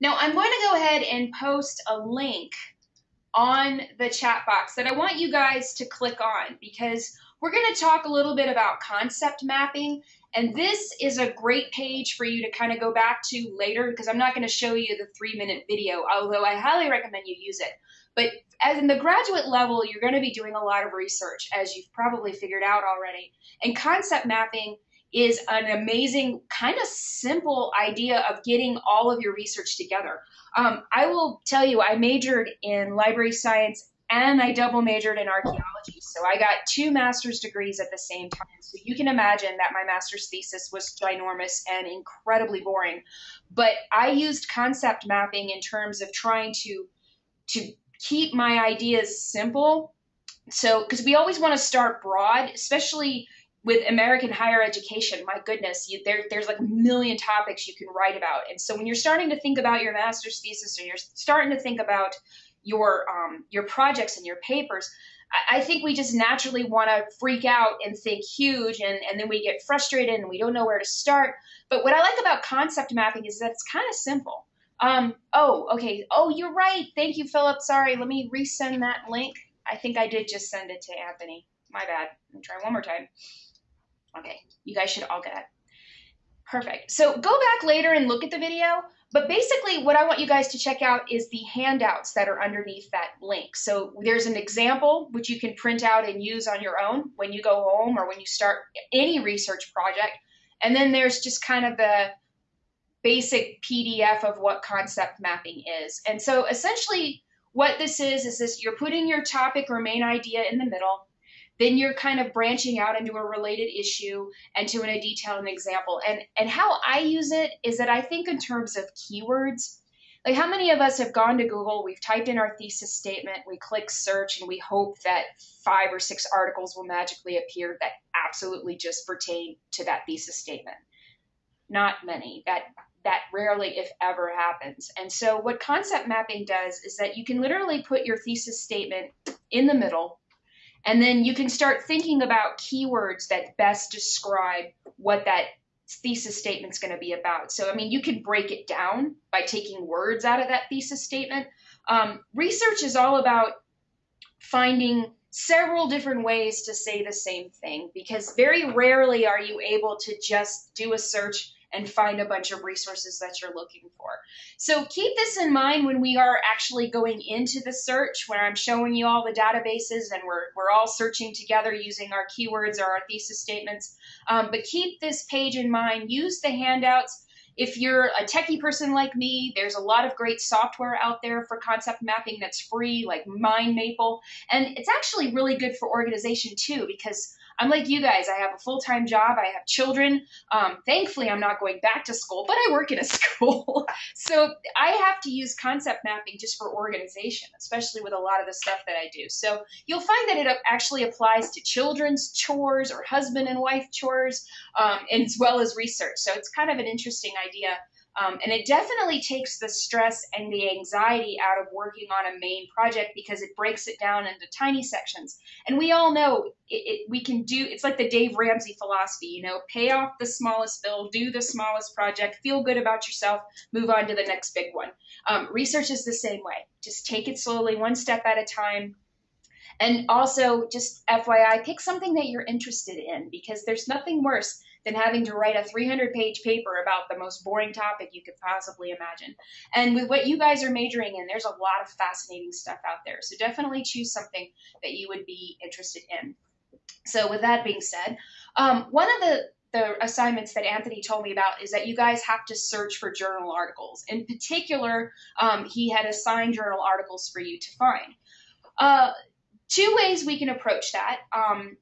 Now I'm going to go ahead and post a link on the chat box that I want you guys to click on because we're going to talk a little bit about concept mapping. And this is a great page for you to kind of go back to later because I'm not going to show you the three minute video, although I highly recommend you use it. But as in the graduate level, you're going to be doing a lot of research, as you've probably figured out already. And concept mapping is an amazing, kind of simple idea of getting all of your research together. Um, I will tell you, I majored in library science and I double majored in archaeology. So I got two master's degrees at the same time. So you can imagine that my master's thesis was ginormous and incredibly boring. But I used concept mapping in terms of trying to to keep my ideas simple. So because we always want to start broad, especially with American higher education, my goodness, you, there, there's like a million topics you can write about. And so when you're starting to think about your master's thesis or you're starting to think about your um, your projects and your papers, I, I think we just naturally want to freak out and think huge, and, and then we get frustrated and we don't know where to start. But what I like about concept mapping is that it's kind of simple. Um, oh, okay. Oh, you're right. Thank you, Philip. Sorry, let me resend that link. I think I did just send it to Anthony. My bad. Let me try one more time. Okay, you guys should all get it. Perfect. So go back later and look at the video. But basically, what I want you guys to check out is the handouts that are underneath that link. So there's an example which you can print out and use on your own when you go home or when you start any research project. And then there's just kind of the basic PDF of what concept mapping is. And so essentially, what this is is this you're putting your topic or main idea in the middle then you're kind of branching out into a related issue and to a detail and example. And and how I use it is that I think in terms of keywords. Like how many of us have gone to Google, we've typed in our thesis statement, we click search, and we hope that five or six articles will magically appear that absolutely just pertain to that thesis statement. Not many. That that rarely, if ever, happens. And so, what concept mapping does is that you can literally put your thesis statement in the middle and then you can start thinking about keywords that best describe what that thesis statement is going to be about. So, I mean, you can break it down by taking words out of that thesis statement. Um, research is all about finding several different ways to say the same thing because very rarely are you able to just do a search and find a bunch of resources that you're looking for. So keep this in mind when we are actually going into the search, where I'm showing you all the databases and we're, we're all searching together using our keywords or our thesis statements. Um, but keep this page in mind. Use the handouts. If you're a techie person like me, there's a lot of great software out there for concept mapping that's free, like MindMaple. And it's actually really good for organization too, because I'm like you guys. I have a full time job. I have children. Um, thankfully, I'm not going back to school, but I work in a school. so I have to use concept mapping just for organization, especially with a lot of the stuff that I do. So you'll find that it actually applies to children's chores or husband and wife chores, um, as well as research. So it's kind of an interesting idea um, and it definitely takes the stress and the anxiety out of working on a main project because it breaks it down into tiny sections. And we all know it, it, we can do, it's like the Dave Ramsey philosophy, you know, pay off the smallest bill, do the smallest project, feel good about yourself, move on to the next big one. Um, research is the same way. Just take it slowly, one step at a time. And also, just FYI, pick something that you're interested in because there's nothing worse than having to write a 300 page paper about the most boring topic you could possibly imagine. And with what you guys are majoring in, there's a lot of fascinating stuff out there. So definitely choose something that you would be interested in. So with that being said, um, one of the the assignments that Anthony told me about is that you guys have to search for journal articles. In particular, um, he had assigned journal articles for you to find. Uh, two ways we can approach that. Um,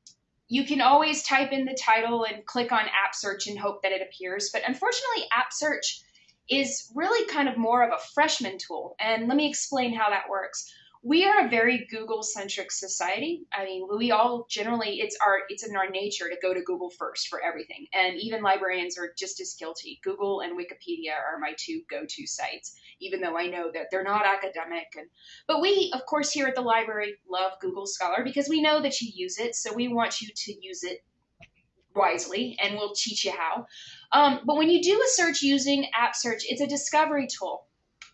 you can always type in the title and click on app search and hope that it appears. But unfortunately, app search is really kind of more of a freshman tool. And let me explain how that works we are a very Google centric society. I mean, we all generally it's our it's in our nature to go to Google first for everything. And even librarians are just as guilty. Google and Wikipedia are my two go-to sites, even though I know that they're not academic and but we of course here at the library love Google Scholar because we know that you use it, so we want you to use it wisely and we'll teach you how. Um, but when you do a search using app search, it's a discovery tool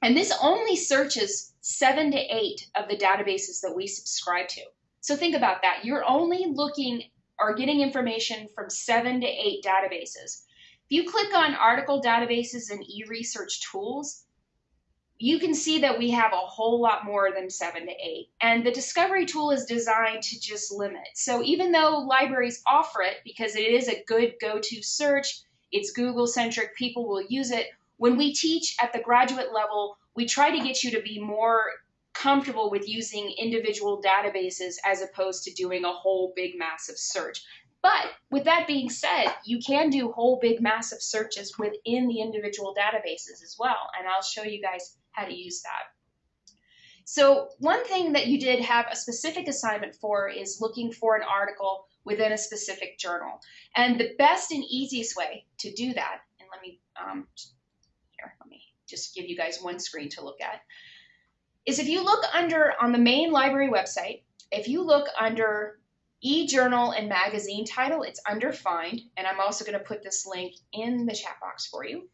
And this only searches seven to eight of the databases that we subscribe to. So think about that. You're only looking or getting information from seven to eight databases. If you click on article databases and e-research tools, you can see that we have a whole lot more than seven to eight. And the discovery tool is designed to just limit. So even though libraries offer it because it is a good go-to search, it's Google centric, people will use it. When we teach at the graduate level, we try to get you to be more comfortable with using individual databases as opposed to doing a whole big massive search. But with that being said, you can do whole big massive searches within the individual databases as well. And I'll show you guys how to use that. So one thing that you did have a specific assignment for is looking for an article within a specific journal. And the best and easiest way to do that, and let me, um, just give you guys one screen to look at, is if you look under, on the main library website, if you look under e-journal and magazine title, it's under find, and I'm also gonna put this link in the chat box for you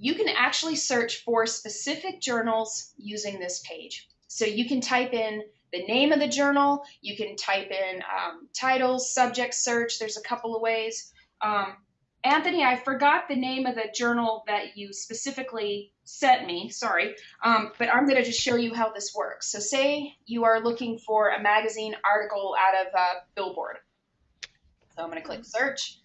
you can actually search for specific journals using this page. So you can type in the name of the journal, you can type in um, titles, subject search, there's a couple of ways. Um, Anthony, I forgot the name of the journal that you specifically sent me, sorry, um, but I'm going to just show you how this works. So say you are looking for a magazine article out of Billboard. So I'm going to click search.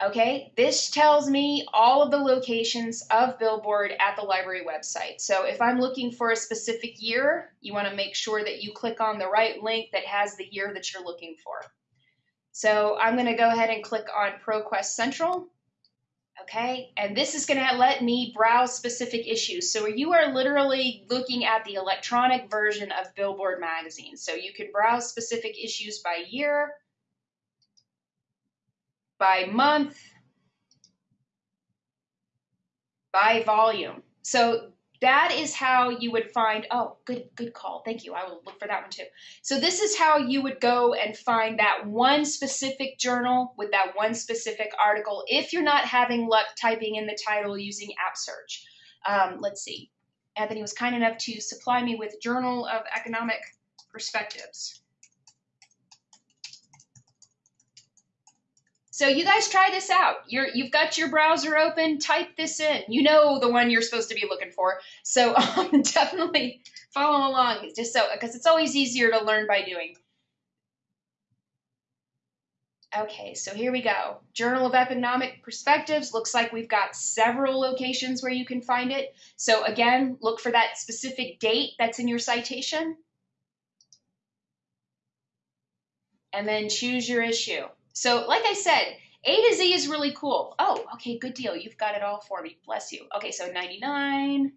Okay, this tells me all of the locations of Billboard at the library website. So if I'm looking for a specific year, you want to make sure that you click on the right link that has the year that you're looking for. So I'm going to go ahead and click on ProQuest Central. Okay, and this is going to let me browse specific issues. So you are literally looking at the electronic version of Billboard magazine. So you can browse specific issues by year, by month, by volume. So that is how you would find, oh, good, good call. Thank you. I will look for that one too. So this is how you would go and find that one specific journal with that one specific article if you're not having luck typing in the title using app search. Um, let's see. Anthony was kind enough to supply me with Journal of Economic Perspectives. So you guys try this out. You're, you've got your browser open, type this in. You know the one you're supposed to be looking for. So um, definitely follow along just so, because it's always easier to learn by doing. Okay, so here we go. Journal of Economic Perspectives. Looks like we've got several locations where you can find it. So again, look for that specific date that's in your citation. And then choose your issue. So, like I said, A to Z is really cool. Oh, okay, good deal. You've got it all for me. Bless you. Okay, so 99.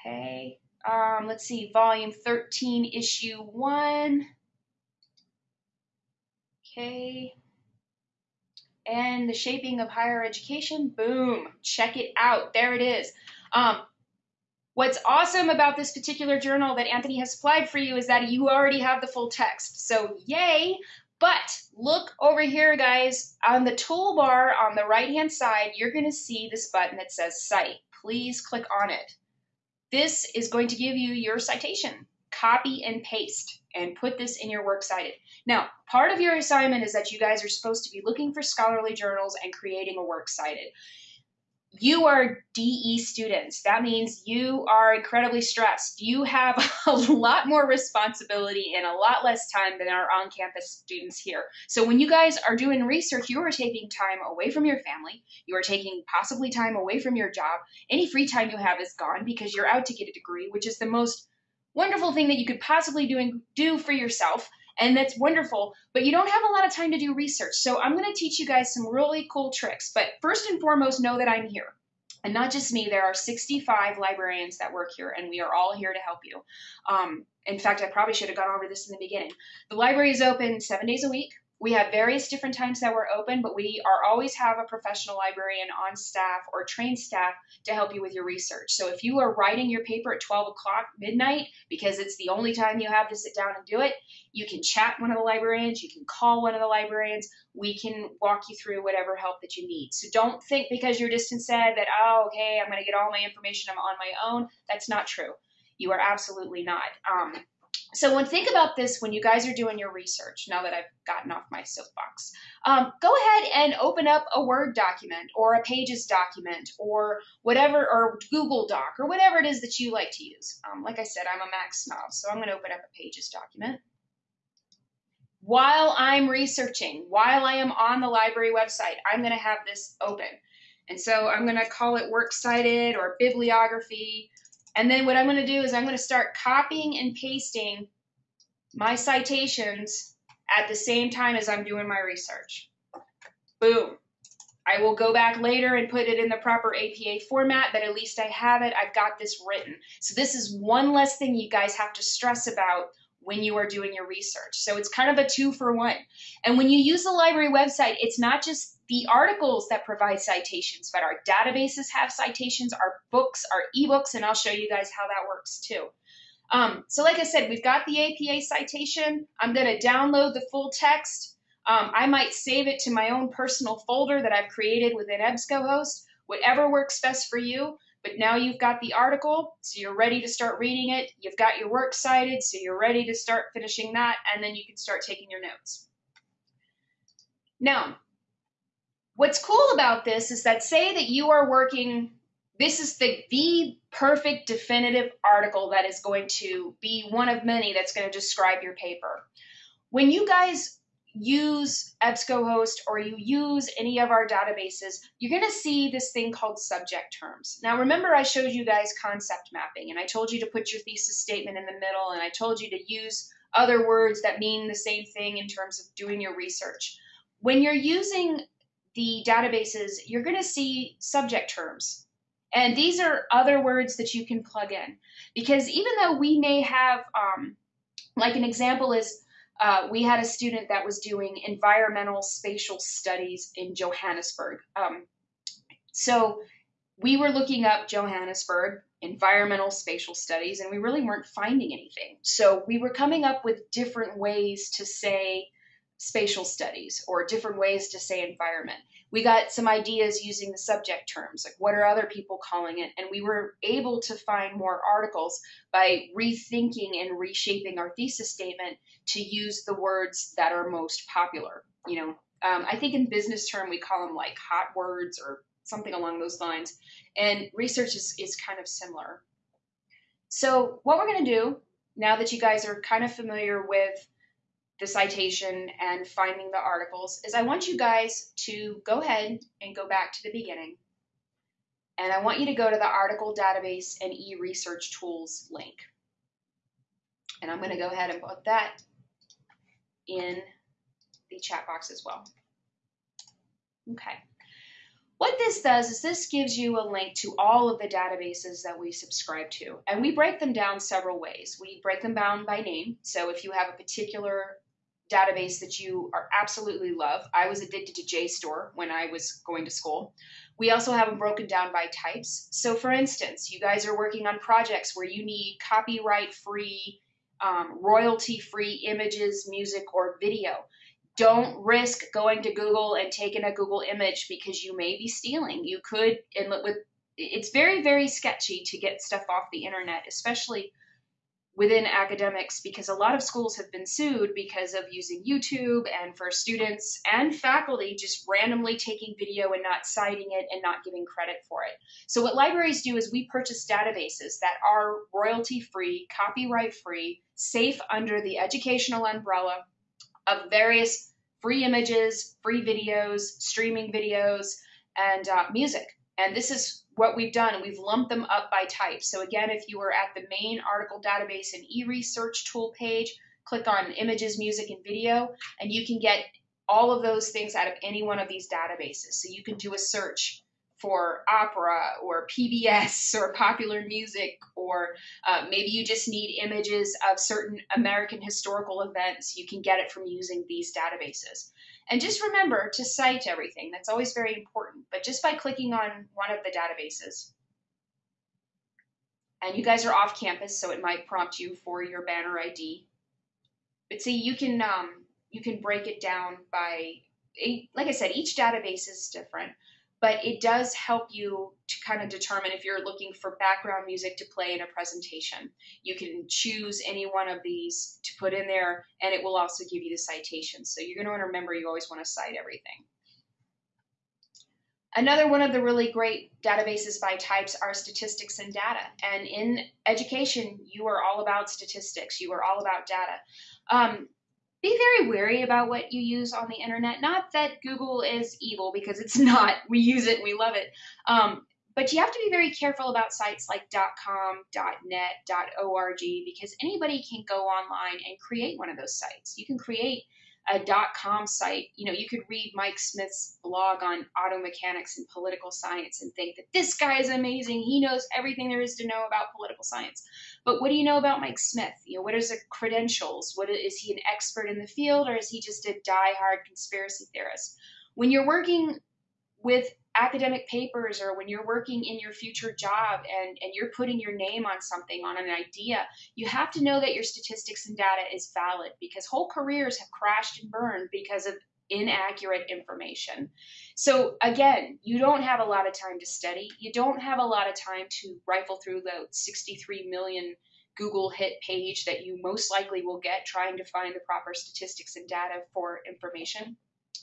Okay. Um, let's see, volume 13, issue 1. Okay. And the shaping of higher education. Boom. Check it out. There it is. Um, What's awesome about this particular journal that Anthony has supplied for you is that you already have the full text. So yay, but look over here, guys. On the toolbar on the right-hand side, you're going to see this button that says Cite. Please click on it. This is going to give you your citation. Copy and paste and put this in your Works Cited. Now, part of your assignment is that you guys are supposed to be looking for scholarly journals and creating a Works Cited you are DE students. That means you are incredibly stressed. You have a lot more responsibility and a lot less time than our on campus students here. So, when you guys are doing research, you are taking time away from your family. You are taking possibly time away from your job. Any free time you have is gone because you're out to get a degree, which is the most wonderful thing that you could possibly do, do for yourself and that's wonderful, but you don't have a lot of time to do research. So I'm going to teach you guys some really cool tricks. But first and foremost, know that I'm here. And not just me, there are 65 librarians that work here, and we are all here to help you. Um, in fact, I probably should have gone over this in the beginning. The library is open seven days a week, we have various different times that we're open, but we are always have a professional librarian on staff or trained staff to help you with your research. So if you are writing your paper at 12 o'clock midnight because it's the only time you have to sit down and do it, you can chat one of the librarians, you can call one of the librarians, we can walk you through whatever help that you need. So don't think because you're distance ed that, oh, okay, I'm going to get all my information I'm on my own. That's not true. You are absolutely not. Um, so when think about this when you guys are doing your research, now that I've gotten off my soapbox, um, go ahead and open up a Word document or a Pages document or whatever, or Google Doc or whatever it is that you like to use. Um, like I said, I'm a Mac snob, so I'm going to open up a Pages document. While I'm researching, while I am on the library website, I'm going to have this open. And so I'm going to call it Works Cited or Bibliography and then what I'm going to do is I'm going to start copying and pasting my citations at the same time as I'm doing my research. Boom. I will go back later and put it in the proper APA format, but at least I have it. I've got this written. So this is one less thing you guys have to stress about when you are doing your research. So it's kind of a two for one. And when you use the library website, it's not just the articles that provide citations, but our databases have citations, our books, our ebooks, and I'll show you guys how that works too. Um, so like I said, we've got the APA citation. I'm going to download the full text. Um, I might save it to my own personal folder that I've created within EBSCOhost, whatever works best for you. But now you've got the article, so you're ready to start reading it. You've got your work cited, so you're ready to start finishing that, and then you can start taking your notes. Now, What's cool about this is that say that you are working, this is the, the perfect definitive article that is going to be one of many that's going to describe your paper. When you guys use EBSCOhost or you use any of our databases, you're going to see this thing called subject terms. Now, remember I showed you guys concept mapping, and I told you to put your thesis statement in the middle, and I told you to use other words that mean the same thing in terms of doing your research. When you're using the databases, you're going to see subject terms. And these are other words that you can plug in. Because even though we may have, um, like an example is, uh, we had a student that was doing environmental spatial studies in Johannesburg. Um, so we were looking up Johannesburg, environmental spatial studies, and we really weren't finding anything. So we were coming up with different ways to say spatial studies or different ways to say environment. We got some ideas using the subject terms, like what are other people calling it? And we were able to find more articles by rethinking and reshaping our thesis statement to use the words that are most popular. You know, um, I think in business term we call them like hot words or something along those lines. And research is, is kind of similar. So what we're going to do now that you guys are kind of familiar with the citation and finding the articles is I want you guys to go ahead and go back to the beginning. And I want you to go to the article database and e-research tools link. And I'm going to go ahead and put that in the chat box as well. Okay. What this does is this gives you a link to all of the databases that we subscribe to. And we break them down several ways. We break them down by name. So if you have a particular database that you are absolutely love. I was addicted to JSTOR when I was going to school. We also have them broken down by types. So, for instance, you guys are working on projects where you need copyright free, um, royalty free images, music, or video. Don't risk going to Google and taking a Google image because you may be stealing. You could, and with it's very, very sketchy to get stuff off the internet, especially within academics because a lot of schools have been sued because of using YouTube and for students and faculty just randomly taking video and not citing it and not giving credit for it. So what libraries do is we purchase databases that are royalty free, copyright free, safe under the educational umbrella of various free images, free videos, streaming videos, and uh, music. And this is what we've done, we've lumped them up by type. So again, if you were at the main article database and e-research tool page, click on images, music, and video, and you can get all of those things out of any one of these databases. So you can do a search for opera or PBS or popular music, or uh, maybe you just need images of certain American historical events. You can get it from using these databases. And just remember to cite everything. That's always very important. But just by clicking on one of the databases, and you guys are off campus, so it might prompt you for your banner ID. But see, you can um, you can break it down by, like I said, each database is different but it does help you to kind of determine if you're looking for background music to play in a presentation. You can choose any one of these to put in there, and it will also give you the citations. So you're going to remember you always want to cite everything. Another one of the really great databases by types are statistics and data. And in education, you are all about statistics. You are all about data. Um, be very wary about what you use on the internet. Not that Google is evil, because it's not. We use it and we love it. Um, but you have to be very careful about sites like .com, .net, .org, because anybody can go online and create one of those sites. You can create a dot .com site, you know, you could read Mike Smith's blog on auto mechanics and political science and think that this guy is amazing. He knows everything there is to know about political science. But what do you know about Mike Smith? You know, what are his credentials? What is he an expert in the field or is he just a die-hard conspiracy theorist? When you're working with academic papers or when you're working in your future job and, and you're putting your name on something, on an idea, you have to know that your statistics and data is valid because whole careers have crashed and burned because of inaccurate information. So again, you don't have a lot of time to study. You don't have a lot of time to rifle through the 63 million Google hit page that you most likely will get trying to find the proper statistics and data for information.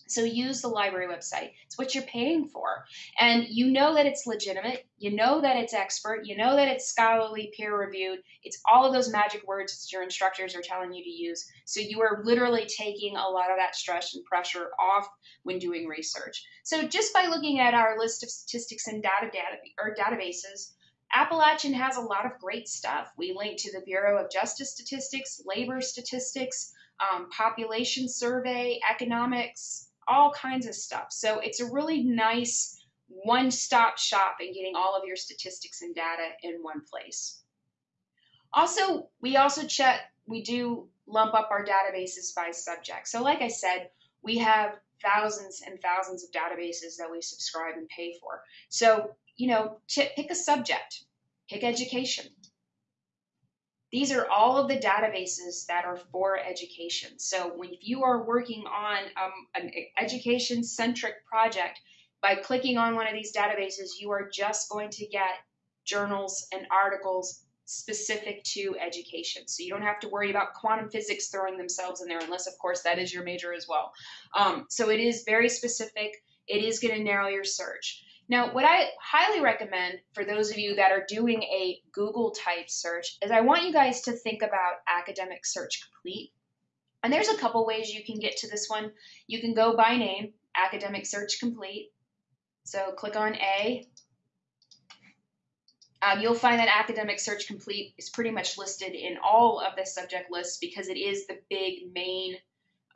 So use the library website. It's what you're paying for. And you know that it's legitimate. You know that it's expert. You know that it's scholarly, peer reviewed. It's all of those magic words that your instructors are telling you to use. So you are literally taking a lot of that stress and pressure off when doing research. So just by looking at our list of statistics and data, data or databases, Appalachian has a lot of great stuff. We link to the Bureau of Justice Statistics, labor statistics, um, population survey, economics, all kinds of stuff. So it's a really nice one-stop shop in getting all of your statistics and data in one place. Also, we also check, we do lump up our databases by subject. So like I said, we have thousands and thousands of databases that we subscribe and pay for. So, you know, pick a subject, pick education, these are all of the databases that are for education. So when, if you are working on um, an education-centric project, by clicking on one of these databases, you are just going to get journals and articles specific to education. So you don't have to worry about quantum physics throwing themselves in there, unless, of course, that is your major as well. Um, so it is very specific. It is going to narrow your search. Now, what I highly recommend for those of you that are doing a Google type search is I want you guys to think about Academic Search Complete. And there's a couple ways you can get to this one. You can go by name, Academic Search Complete. So click on A. Um, you'll find that Academic Search Complete is pretty much listed in all of the subject lists because it is the big main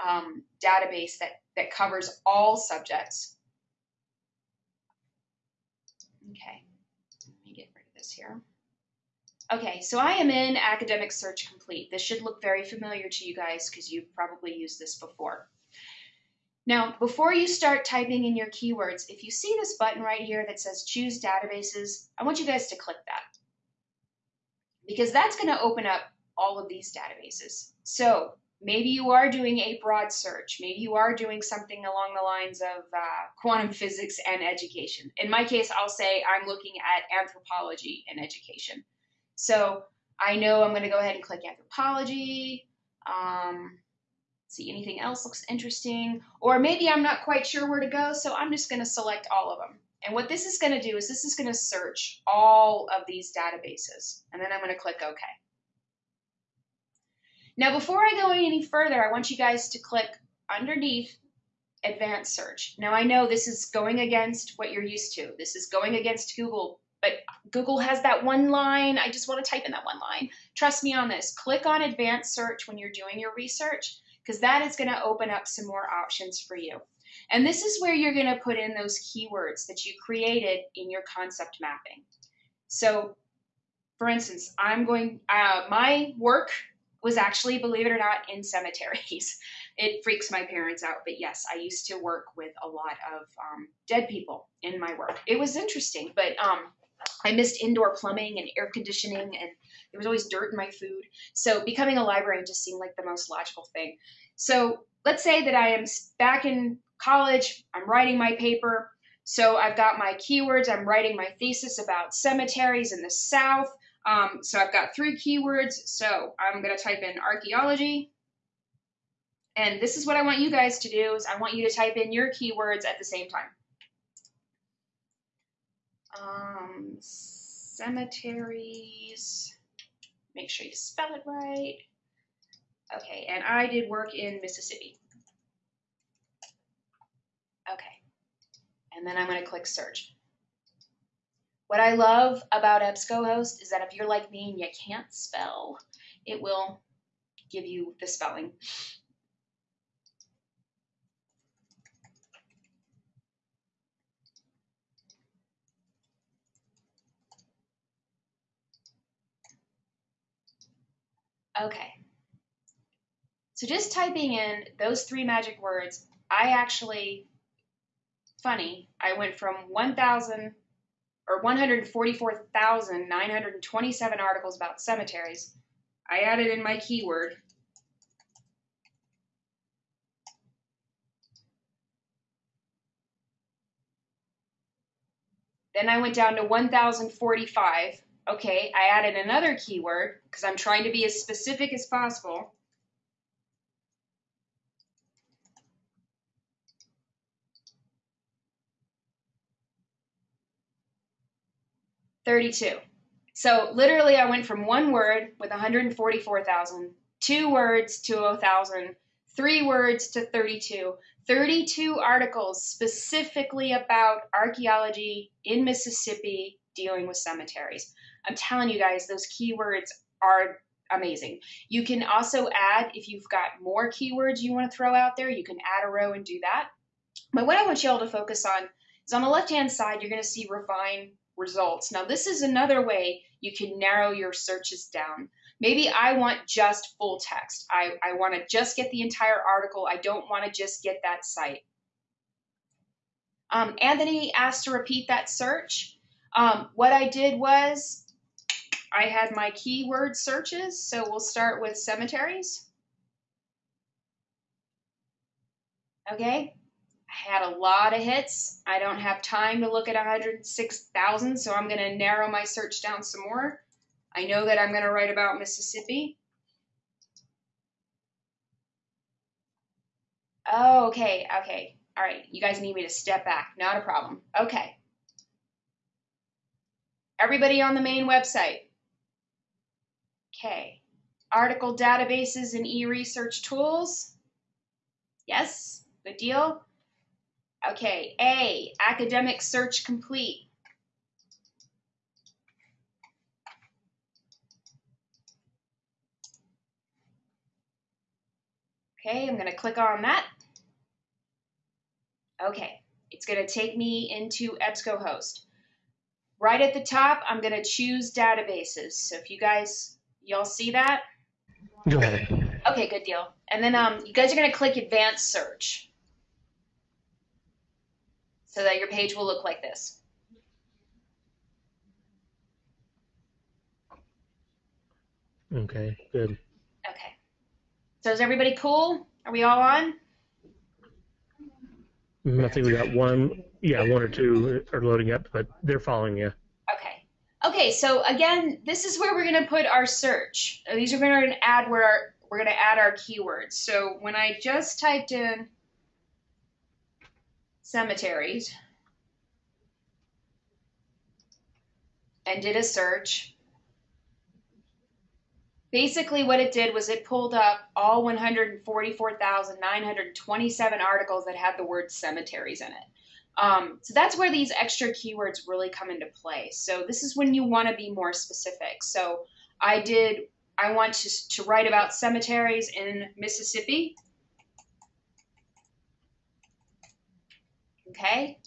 um, database that, that covers all subjects. Okay, let me get rid of this here. Okay, so I am in Academic Search Complete. This should look very familiar to you guys because you've probably used this before. Now, before you start typing in your keywords, if you see this button right here that says Choose Databases, I want you guys to click that because that's going to open up all of these databases. So maybe you are doing a broad search. Maybe you are doing something along the lines of uh, quantum physics and education. In my case, I'll say I'm looking at anthropology and education. So I know I'm going to go ahead and click anthropology. Um, see anything else looks interesting. Or maybe I'm not quite sure where to go, so I'm just going to select all of them. And what this is going to do is this is going to search all of these databases. And then I'm going to click OK. Now, before I go any further, I want you guys to click underneath advanced search. Now, I know this is going against what you're used to. This is going against Google, but Google has that one line. I just want to type in that one line. Trust me on this. Click on advanced search when you're doing your research because that is going to open up some more options for you. And this is where you're going to put in those keywords that you created in your concept mapping. So, for instance, I'm going, uh, my work was actually, believe it or not, in cemeteries. It freaks my parents out, but yes, I used to work with a lot of um, dead people in my work. It was interesting, but um, I missed indoor plumbing and air conditioning, and there was always dirt in my food. So becoming a librarian just seemed like the most logical thing. So let's say that I am back in college, I'm writing my paper. So I've got my keywords, I'm writing my thesis about cemeteries in the South. Um, so I've got three keywords. So I'm going to type in archaeology. And this is what I want you guys to do is I want you to type in your keywords at the same time. Um, cemeteries. Make sure you spell it right. Okay, and I did work in Mississippi. Okay, and then I'm going to click search. What I love about EBSCOhost is that if you're like me and you can't spell, it will give you the spelling. Okay. So just typing in those three magic words, I actually, funny, I went from 1,000 or 144,927 articles about cemeteries. I added in my keyword. Then I went down to 1,045. Okay, I added another keyword because I'm trying to be as specific as possible. Thirty-two. So literally, I went from one word with 144,000, two words to 1,000, three words to 32, 32 articles specifically about archaeology in Mississippi dealing with cemeteries. I'm telling you guys, those keywords are amazing. You can also add, if you've got more keywords you want to throw out there, you can add a row and do that. But what I want you all to focus on is on the left-hand side, you're going to see refine results. Now, this is another way you can narrow your searches down. Maybe I want just full text. I, I want to just get the entire article. I don't want to just get that site. Um, Anthony asked to repeat that search. Um, what I did was I had my keyword searches, so we'll start with cemeteries. Okay, I had a lot of hits. I don't have time to look at 106,000, so I'm going to narrow my search down some more. I know that I'm going to write about Mississippi. Oh, okay, okay. All right, you guys need me to step back. Not a problem. Okay. Everybody on the main website, Okay. Article databases and e-research tools. Yes, good deal. Okay, A, academic search complete. Okay, I'm going to click on that. Okay, it's going to take me into EBSCOhost. Right at the top, I'm going to choose databases. So if you guys Y'all see that? Go ahead. Okay, good deal. And then um, you guys are going to click Advanced Search so that your page will look like this. Okay, good. Okay. So is everybody cool? Are we all on? Mm, I think we got one, yeah, one or two are loading up, but they're following you. Okay, Okay, so again, this is where we're going to put our search. These are going to add where our, we're going to add our keywords. So when I just typed in cemeteries and did a search, basically what it did was it pulled up all 144,927 articles that had the word cemeteries in it. Um, so that's where these extra keywords really come into play. So this is when you want to be more specific. So I did, I want to, to write about cemeteries in Mississippi. Okay?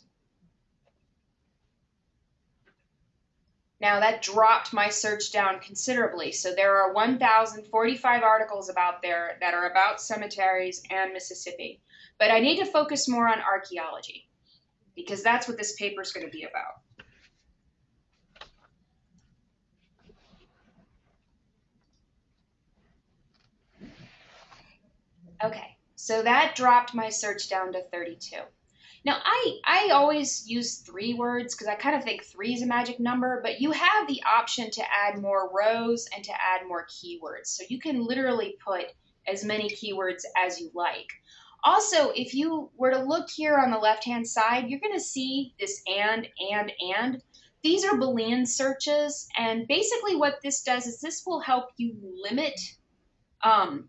Now that dropped my search down considerably. So there are 1,045 articles about there that are about cemeteries and Mississippi. But I need to focus more on archaeology because that's what this paper is going to be about. Okay, so that dropped my search down to 32. Now, I, I always use three words because I kind of think three is a magic number, but you have the option to add more rows and to add more keywords. So you can literally put as many keywords as you like. Also, if you were to look here on the left-hand side, you're going to see this and, and, and. These are Boolean searches, and basically what this does is this will help you limit um,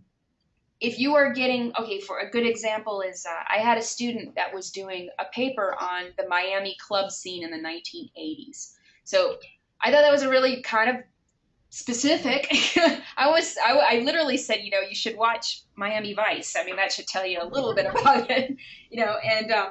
if you are getting okay for a good example is uh, i had a student that was doing a paper on the miami club scene in the 1980s so i thought that was a really kind of specific. I was I, I literally said you know you should watch miami vice. I mean that should tell you a little bit about it you know and um,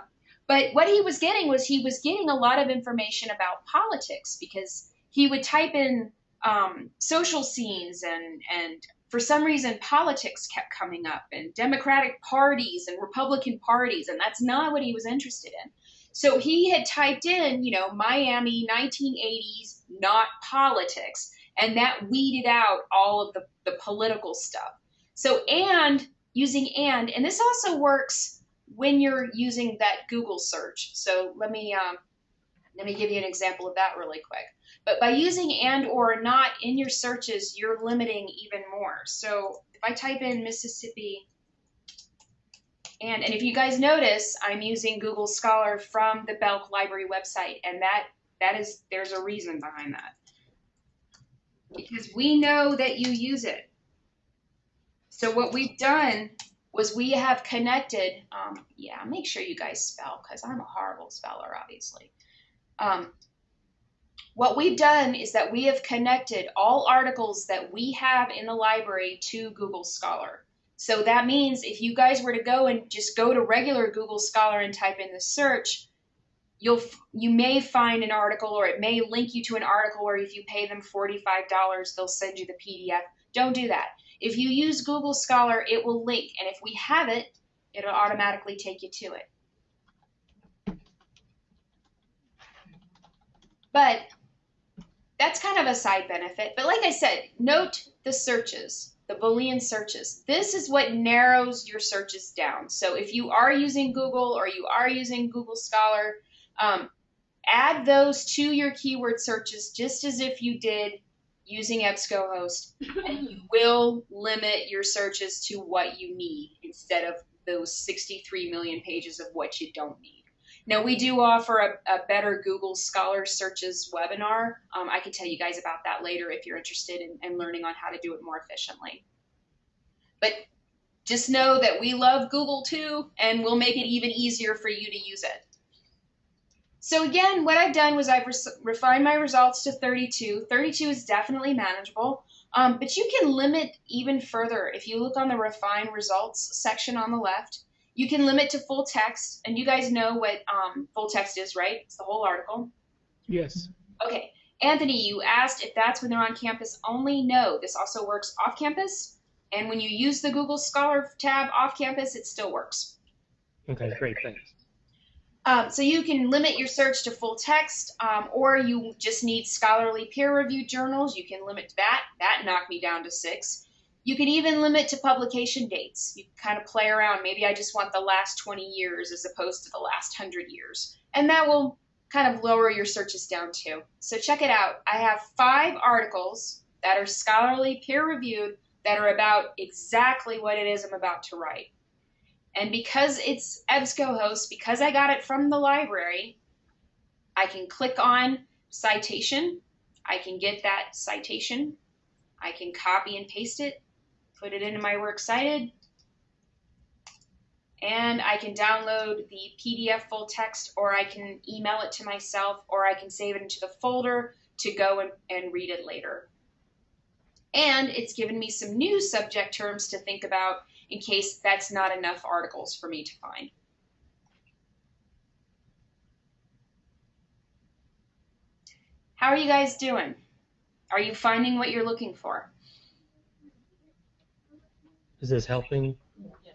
but what he was getting was he was getting a lot of information about politics because he would type in um, social scenes and and for some reason politics kept coming up and democratic parties and republican parties and that's not what he was interested in. So he had typed in you know miami 1980s not politics and that weeded out all of the, the political stuff. So and using and and this also works when you're using that google search. So let me um, let me give you an example of that really quick but by using and or not in your searches, you're limiting even more. So if I type in Mississippi and, and if you guys notice, I'm using Google Scholar from the Belk Library website, and that that is there's a reason behind that. Because we know that you use it. So what we've done was we have connected, um, yeah, make sure you guys spell because I'm a horrible speller, obviously. Um, what we've done is that we have connected all articles that we have in the library to Google Scholar. So that means if you guys were to go and just go to regular Google Scholar and type in the search, you'll you may find an article or it may link you to an article where if you pay them $45, they'll send you the PDF. Don't do that. If you use Google Scholar, it will link and if we have it, it'll automatically take you to it. But that's kind of a side benefit. But like I said, note the searches, the Boolean searches. This is what narrows your searches down. So if you are using Google or you are using Google Scholar, um, add those to your keyword searches just as if you did using EBSCOhost, and you will limit your searches to what you need instead of those 63 million pages of what you don't need. Now, we do offer a, a better Google Scholar Searches webinar. Um, I can tell you guys about that later if you're interested in, in learning on how to do it more efficiently. But just know that we love Google too, and we'll make it even easier for you to use it. So again, what I've done was I've re refined my results to 32. 32 is definitely manageable, um, but you can limit even further. If you look on the refine results section on the left, you can limit to full text, and you guys know what um, full text is, right? It's the whole article. Yes. Okay. Anthony, you asked if that's when they're on campus only. No, this also works off campus. And when you use the Google Scholar tab off campus, it still works. Okay, great, thanks. Um, so you can limit your search to full text, um, or you just need scholarly peer-reviewed journals. You can limit that. That knocked me down to six. You can even limit to publication dates. You kind of play around. Maybe I just want the last 20 years as opposed to the last 100 years. And that will kind of lower your searches down too. So check it out. I have five articles that are scholarly peer reviewed that are about exactly what it is I'm about to write. And because it's EBSCOhost, because I got it from the library, I can click on citation. I can get that citation. I can copy and paste it put it into my Works Cited, and I can download the PDF full text, or I can email it to myself, or I can save it into the folder to go and, and read it later. And it's given me some new subject terms to think about in case that's not enough articles for me to find. How are you guys doing? Are you finding what you're looking for? Is this helping?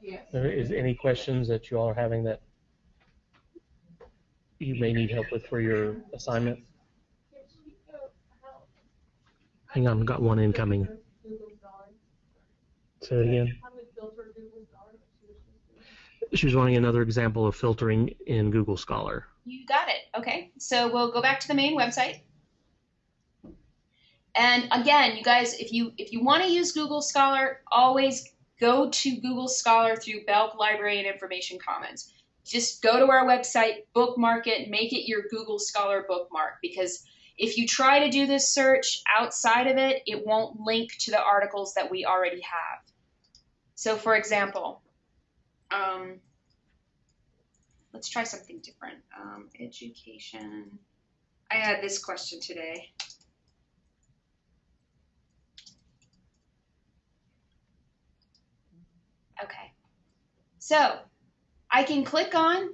Yes. There is any questions that you all are having that you may need help with for your assignment? Hang on, got one incoming. Say it again. She was wanting another example of filtering in Google Scholar. You got it. Okay. So we'll go back to the main website. And again, you guys, if you if you want to use Google Scholar, always go to Google Scholar through Belk Library and Information Commons. Just go to our website, bookmark it, make it your Google Scholar bookmark because if you try to do this search outside of it, it won't link to the articles that we already have. So for example, um, let's try something different. Um, education. I had this question today. Okay. So I can click on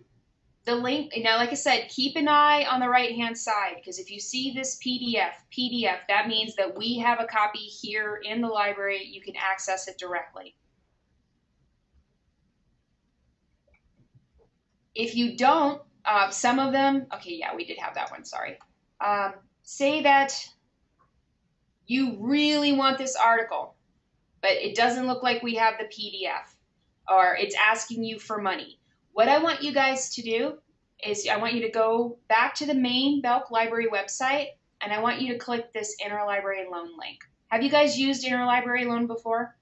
the link. Now, like I said, keep an eye on the right hand side because if you see this PDF, PDF, that means that we have a copy here in the library. You can access it directly. If you don't, uh, some of them, okay, yeah, we did have that one, sorry. Um, say that you really want this article, but it doesn't look like we have the PDF, or it's asking you for money. What I want you guys to do is I want you to go back to the main Belk Library website, and I want you to click this interlibrary loan link. Have you guys used interlibrary loan before?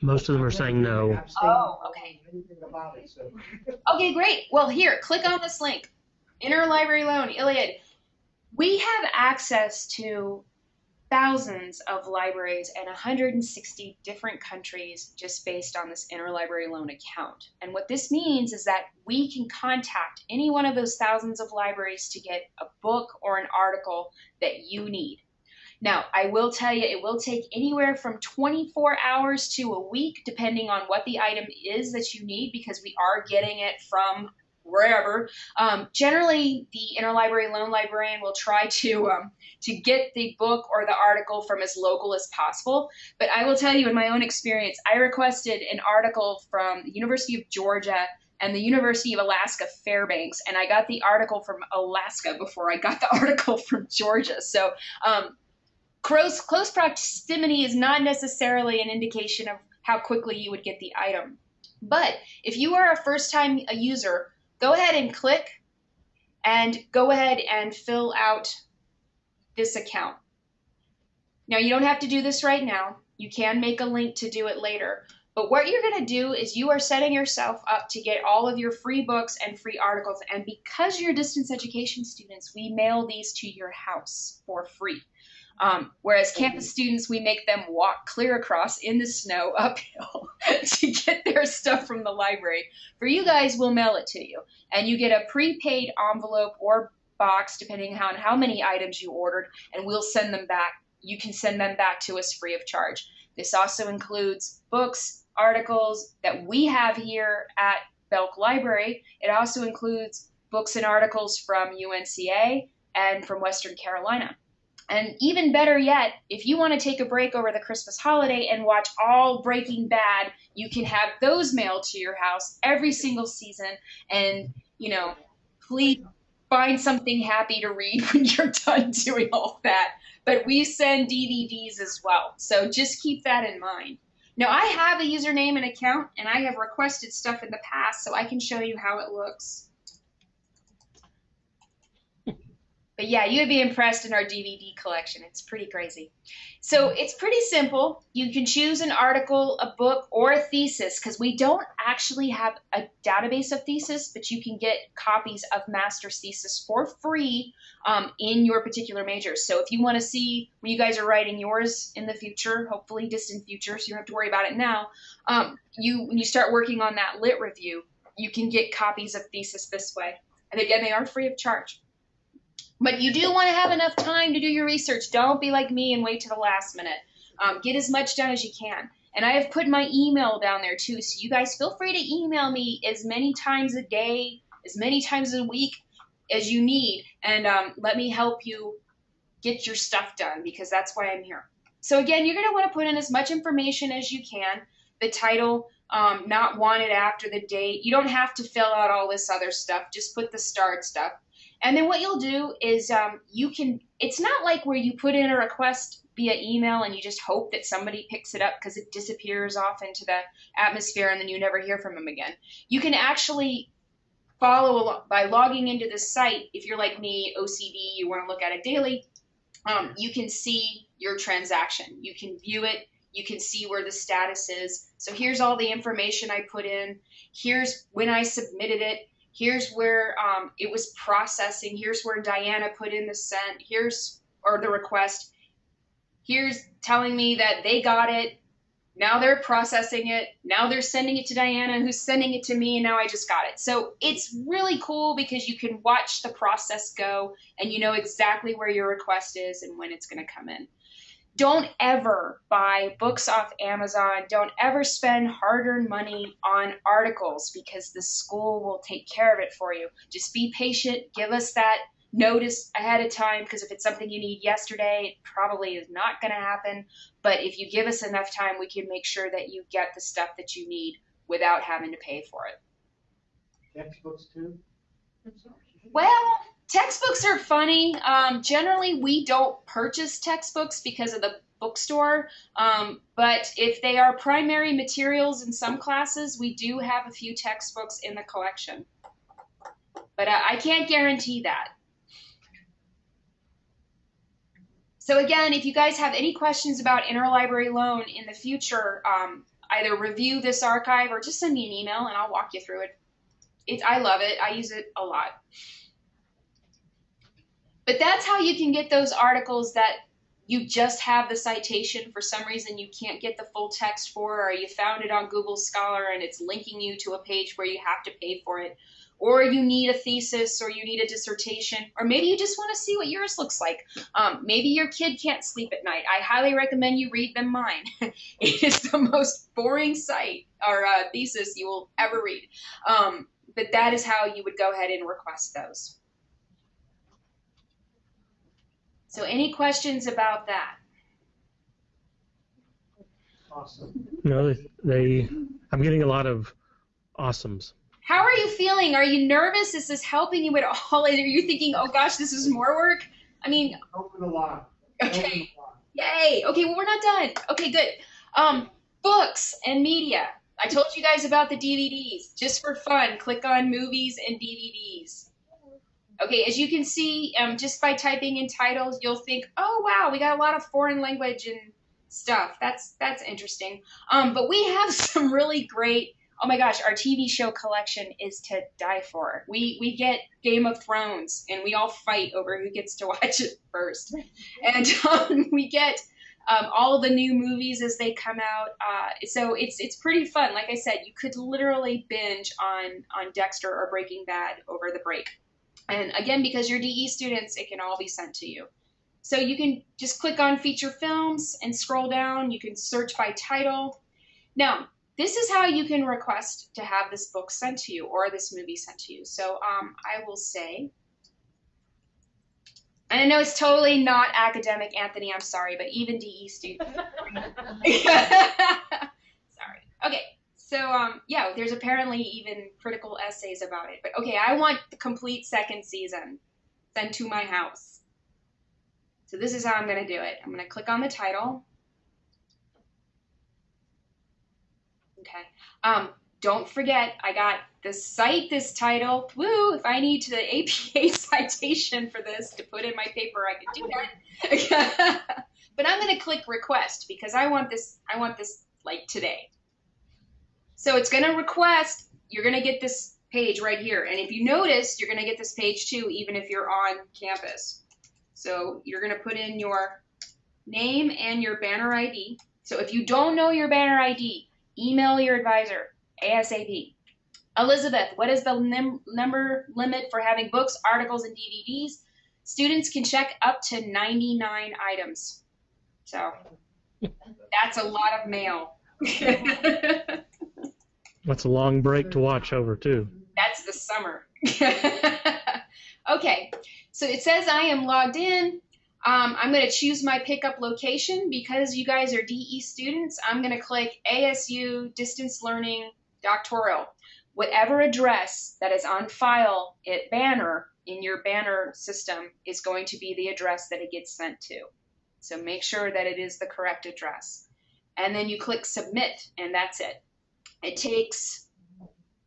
Most of them are saying no. Oh, okay. Okay, great. Well, here, click on this link. Interlibrary loan, ILLiad. We have access to thousands of libraries in 160 different countries just based on this interlibrary loan account. And what this means is that we can contact any one of those thousands of libraries to get a book or an article that you need. Now, I will tell you, it will take anywhere from 24 hours to a week, depending on what the item is that you need, because we are getting it from wherever. Um, generally, the interlibrary loan librarian will try to um, to get the book or the article from as local as possible. But I will tell you, in my own experience, I requested an article from the University of Georgia and the University of Alaska Fairbanks, and I got the article from Alaska before I got the article from Georgia. So um, close close proximity is not necessarily an indication of how quickly you would get the item. But if you are a first time user, go ahead and click and go ahead and fill out this account. Now you don't have to do this right now. You can make a link to do it later. But what you're going to do is you are setting yourself up to get all of your free books and free articles. And because you're distance education students, we mail these to your house for free. Um, whereas campus students, we make them walk clear across in the snow uphill to get their stuff from the library. For you guys, we'll mail it to you. And you get a prepaid envelope or box, depending on how many items you ordered, and we'll send them back. You can send them back to us free of charge. This also includes books, articles that we have here at Belk Library. It also includes books and articles from UNCA and from Western Carolina. And even better yet, if you want to take a break over the Christmas holiday and watch all Breaking Bad, you can have those mailed to your house every single season. And, you know, please find something happy to read when you're done doing all that. But we send DVDs as well. So just keep that in mind. Now, I have a username and account, and I have requested stuff in the past, so I can show you how it looks. But yeah, you would be impressed in our DVD collection. It's pretty crazy. So it's pretty simple. You can choose an article, a book, or a thesis because we don't actually have a database of thesis, but you can get copies of master's thesis for free um, in your particular major. So if you want to see when you guys are writing yours in the future, hopefully distant future, so you don't have to worry about it now, um, you when you start working on that lit review, you can get copies of thesis this way. And again, they are free of charge. But you do want to have enough time to do your research. Don't be like me and wait to the last minute. Um, get as much done as you can. And I have put my email down there too, so you guys feel free to email me as many times a day, as many times a week. as you need, and um, let me help you get your stuff done because that's why I'm here. So again, you're going to want to put in as much information as you can. The title, um, not wanted after the date. You don't have to fill out all this other stuff. Just put the start stuff. And then what you'll do is um, you can, it's not like where you put in a request via email and you just hope that somebody picks it up because it disappears off into the atmosphere and then you never hear from them again. You can actually follow along by logging into the site. If you're like me, OCD, you want to look at it daily, um, you can see your transaction. You can view it. You can see where the status is. So here's all the information I put in. Here's when I submitted it. Here's where um, it was processing. Here's where Diana put in the sent. Here's or the request. Here's telling me that they got it. Now they're processing it. Now they're sending it to Diana, who's sending it to me, and now I just got it. So it's really cool because you can watch the process go and you know exactly where your request is and when it's going to come in. Don't ever buy books off Amazon. Don't ever spend hard earned money on articles because the school will take care of it for you. Just be patient. Give us that notice ahead of time because if it's something you need yesterday, it probably is not going to happen. But if you give us enough time, we can make sure that you get the stuff that you need without having to pay for it. Textbooks too? Well, textbooks are funny. Um, generally, we don't purchase textbooks because of the bookstore. Um, but if they are primary materials in some classes, we do have a few textbooks in the collection. But uh, I can't guarantee that. So again, if you guys have any questions about interlibrary loan in the future, um, either review this archive or just send me an email and I'll walk you through it. It, I love it. I use it a lot. But that's how you can get those articles that you just have the citation for some reason you can't get the full text for, or you found it on Google Scholar and it's linking you to a page where you have to pay for it or you need a thesis or you need a dissertation, or maybe you just want to see what yours looks like. Um, maybe your kid can't sleep at night. I highly recommend you read them mine. it is the most boring site or uh, thesis you will ever read. Um, but that is how you would go ahead and request those. So any questions about that? Awesome. No, they, they I'm getting a lot of awesomes. How are you feeling? Are you nervous? Is this helping you at all? Are you thinking, oh gosh, this is more work? I mean, Open a lot. Okay, yay. Okay, well, we're not done. Okay, good. Um, books and media. I told you guys about the DVDs. Just for fun, click on movies and DVDs. Okay, as you can see, um, just by typing in titles, you'll think, oh wow, we got a lot of foreign language and stuff. That's that's interesting. Um, but we have some really great oh my gosh, our TV show collection is to die for. We we get Game of Thrones and we all fight over who gets to watch it first, and um, we get um, all the new movies as they come out. Uh, so it's it's pretty fun. Like I said, you could literally binge on on Dexter or Breaking Bad over the break. And again, because you're DE students, it can all be sent to you. So you can just click on feature films and scroll down. You can search by title. Now, this is how you can request to have this book sent to you or this movie sent to you. So um, I will say, and I know it's totally not academic, Anthony, I'm sorry, but even DE students. sorry. Okay, so um, yeah, there's apparently even critical essays about it. But okay, I want the complete second season sent to my house. So this is how I'm going to do it. I'm going to click on the title. Okay. Um, don't forget, I got the cite this title. Woo! If I need the APA citation for this to put in my paper, I could do that. but I'm going to click request because I want this. I want this like today. So it's going to request. You're going to get this page right here, and if you notice, you're going to get this page too, even if you're on campus. So you're going to put in your name and your banner ID. So if you don't know your banner ID, Email your advisor ASAP. Elizabeth, what is the number limit for having books, articles, and DVDs? Students can check up to 99 items. So that's a lot of mail. That's a long break to watch over too. That's the summer. okay, so it says I am logged in. Um, I'm going to choose my pickup location because you guys are DE students. I'm going to click ASU Distance Learning Doctoral. Whatever address that is on file at Banner in your Banner system is going to be the address that it gets sent to. So make sure that it is the correct address. And then you click Submit, and that's it. It takes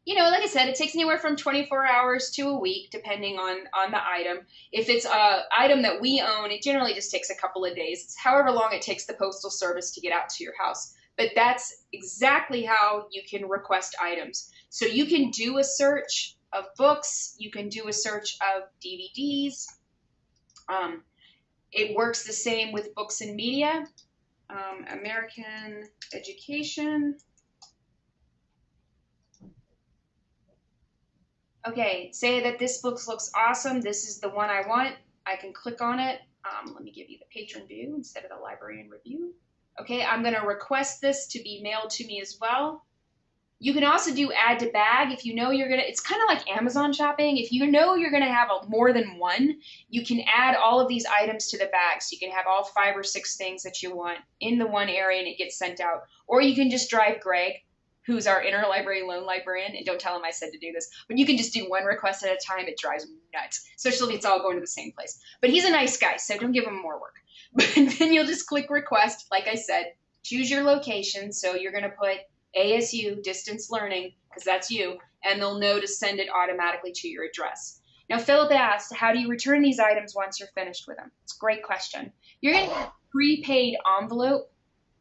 you know, like I said, it takes anywhere from 24 hours to a week, depending on on the item. If it's a item that we own, it generally just takes a couple of days. It's however long it takes the postal service to get out to your house. But that's exactly how you can request items. So you can do a search of books. You can do a search of DVDs. Um, it works the same with books and media. Um, American education. Okay, say that this book looks awesome. This is the one I want. I can click on it. Um, let me give you the patron view instead of the librarian review. Okay, I'm going to request this to be mailed to me as well. You can also do add to bag if you know you're going to, it's kind of like Amazon shopping. If you know you're going to have a, more than one, you can add all of these items to the bag. So you can have all five or six things that you want in the one area and it gets sent out. Or you can just drive Greg who's our interlibrary loan librarian, and don't tell him I said to do this, but you can just do one request at a time. It drives me nuts, especially if it's all going to the same place. But he's a nice guy, so don't give him more work. But then you'll just click request, like I said, choose your location. So you're going to put ASU distance learning because that's you, and they'll know to send it automatically to your address. Now, Philip asked, how do you return these items once you're finished with them? It's a great question. You're going to get a prepaid envelope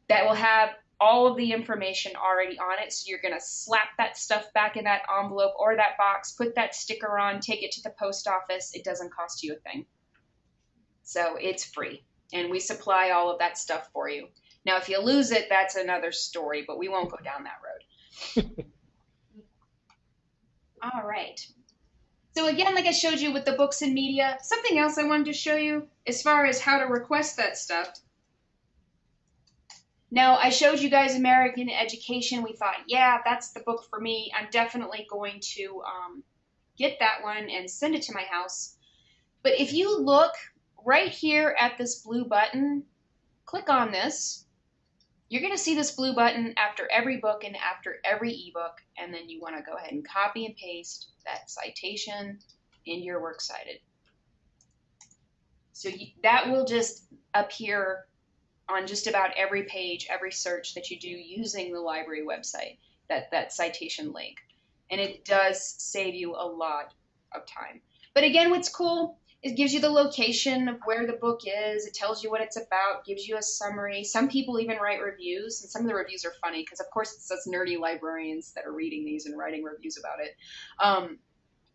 that will have all of the information already on it. So you're going to slap that stuff back in that envelope or that box, put that sticker on, take it to the post office. It doesn't cost you a thing. So it's free. And we supply all of that stuff for you. Now, if you lose it, that's another story, but we won't go down that road. all right. So again, like I showed you with the books and media, something else I wanted to show you as far as how to request that stuff now, I showed you guys American Education. We thought, yeah, that's the book for me. I'm definitely going to um, get that one and send it to my house. But if you look right here at this blue button, click on this. You're going to see this blue button after every book and after every ebook, and then you want to go ahead and copy and paste that citation in your Works Cited. So you, that will just appear on just about every page, every search that you do using the library website, that, that citation link. And it does save you a lot of time. But again, what's cool, it gives you the location of where the book is. It tells you what it's about, gives you a summary. Some people even write reviews, and some of the reviews are funny because, of course, it's us nerdy librarians that are reading these and writing reviews about it. Um,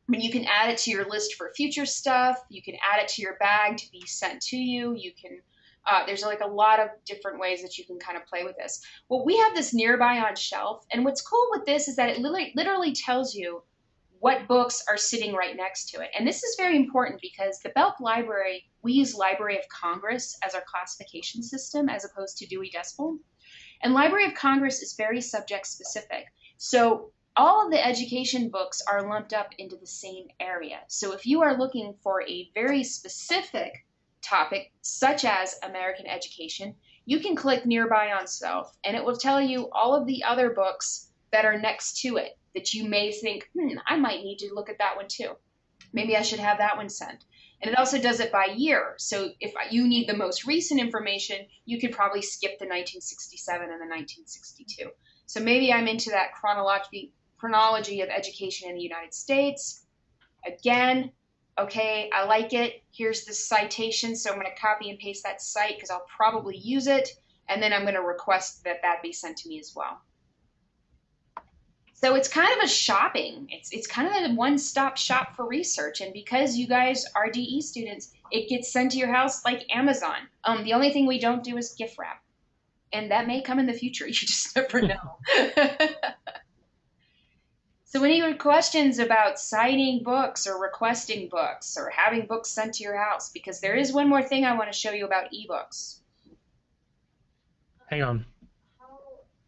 but you can add it to your list for future stuff. You can add it to your bag to be sent to you. You can uh, there's like a lot of different ways that you can kind of play with this. Well, we have this nearby on shelf, and what's cool with this is that it literally, literally tells you what books are sitting right next to it. And this is very important because the Belk Library, we use Library of Congress as our classification system as opposed to Dewey Decimal. And Library of Congress is very subject specific. So all of the education books are lumped up into the same area. So if you are looking for a very specific topic, such as American education, you can click nearby on self and it will tell you all of the other books that are next to it that you may think, hmm, I might need to look at that one too. Maybe I should have that one sent. And it also does it by year. So if you need the most recent information, you could probably skip the 1967 and the 1962. So maybe I'm into that chronology, chronology of education in the United States. Again, okay, I like it. Here's the citation. So I'm going to copy and paste that site because I'll probably use it. And then I'm going to request that that be sent to me as well. So it's kind of a shopping. It's, it's kind of a one-stop shop for research. And because you guys are DE students, it gets sent to your house like Amazon. Um, the only thing we don't do is gift wrap. And that may come in the future. You just never know. So any questions about citing books or requesting books or having books sent to your house? Because there is one more thing I want to show you about ebooks. Hang on. How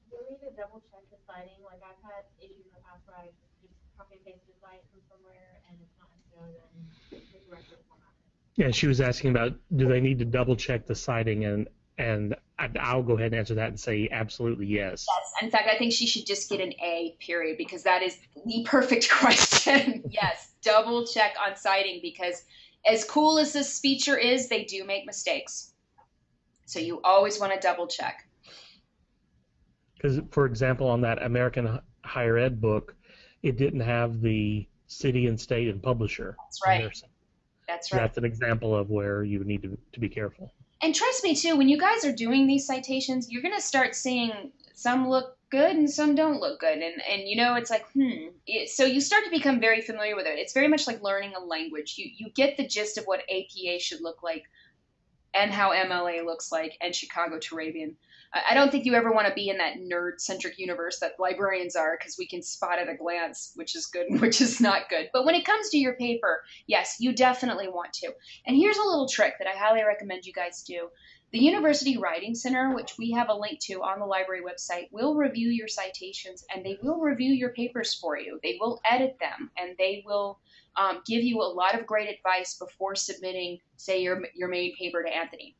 do we need to double check the citing? Like I've had issues in the past where I just copy and paste a site from somewhere and it's not necessarily Yeah, she was asking about do they need to double check the citing, and and I- I'll go ahead and answer that and say absolutely yes. Yes. In fact, I think she should just get an A, period, because that is the perfect question. yes, double check on citing because as cool as this feature is, they do make mistakes. So you always want to double check. Because, for example, on that American Higher Ed book, it didn't have the city and state and publisher. That's right. That's right. That's an example of where you need to, to be careful. And trust me too, when you guys are doing these citations, you're gonna start seeing some look good and some don't look good, and and you know it's like hmm. So you start to become very familiar with it. It's very much like learning a language. You you get the gist of what APA should look like, and how MLA looks like, and Chicago Turabian. I don't think you ever want to be in that nerd-centric universe that librarians are, because we can spot at a glance which is good and which is not good. But when it comes to your paper, yes, you definitely want to. And here's a little trick that I highly recommend you guys do. The University Writing Center, which we have a link to on the library website, will review your citations and they will review your papers for you. They will edit them and they will um, give you a lot of great advice before submitting, say, your, your main paper to Anthony.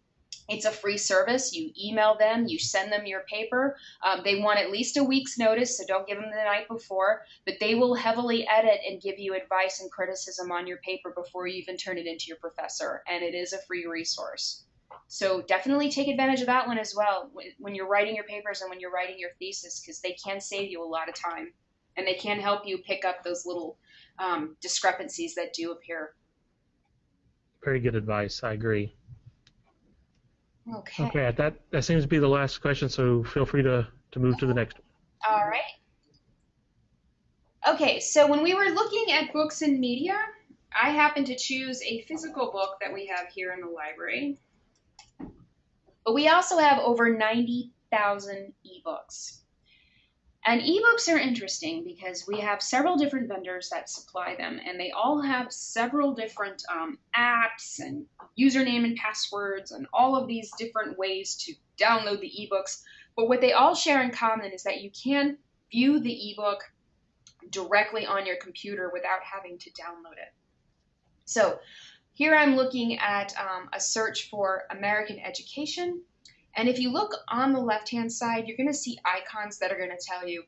It's a free service. You email them, you send them your paper. Um, they want at least a week's notice, so don't give them the night before. But they will heavily edit and give you advice and criticism on your paper before you even turn it into your professor. And it is a free resource. So definitely take advantage of that one as well when- you're writing your papers and when you're writing your thesis, because they can save you a lot of time and they can help you pick up those little um, discrepancies that do appear. Very good advice. I agree. Okay. Okay, that that seems to be the last question. So feel free to to move to the next. one. All right. Okay, so when we were looking at books and media, I happened to choose a physical book that we have here in the library. But we also have over 90,000 ebooks. And ebooks are interesting because we have several different vendors that supply them, and they all have several different um, apps and username and passwords and all of these different ways to download the ebooks. But what they all share in common is that you can view the ebook directly on your computer without having to download it. So here I'm looking at um, a search for American education. And if you look on the left hand side, you're going to see icons that are going to tell you